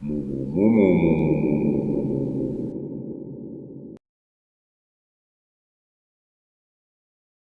もももももももも。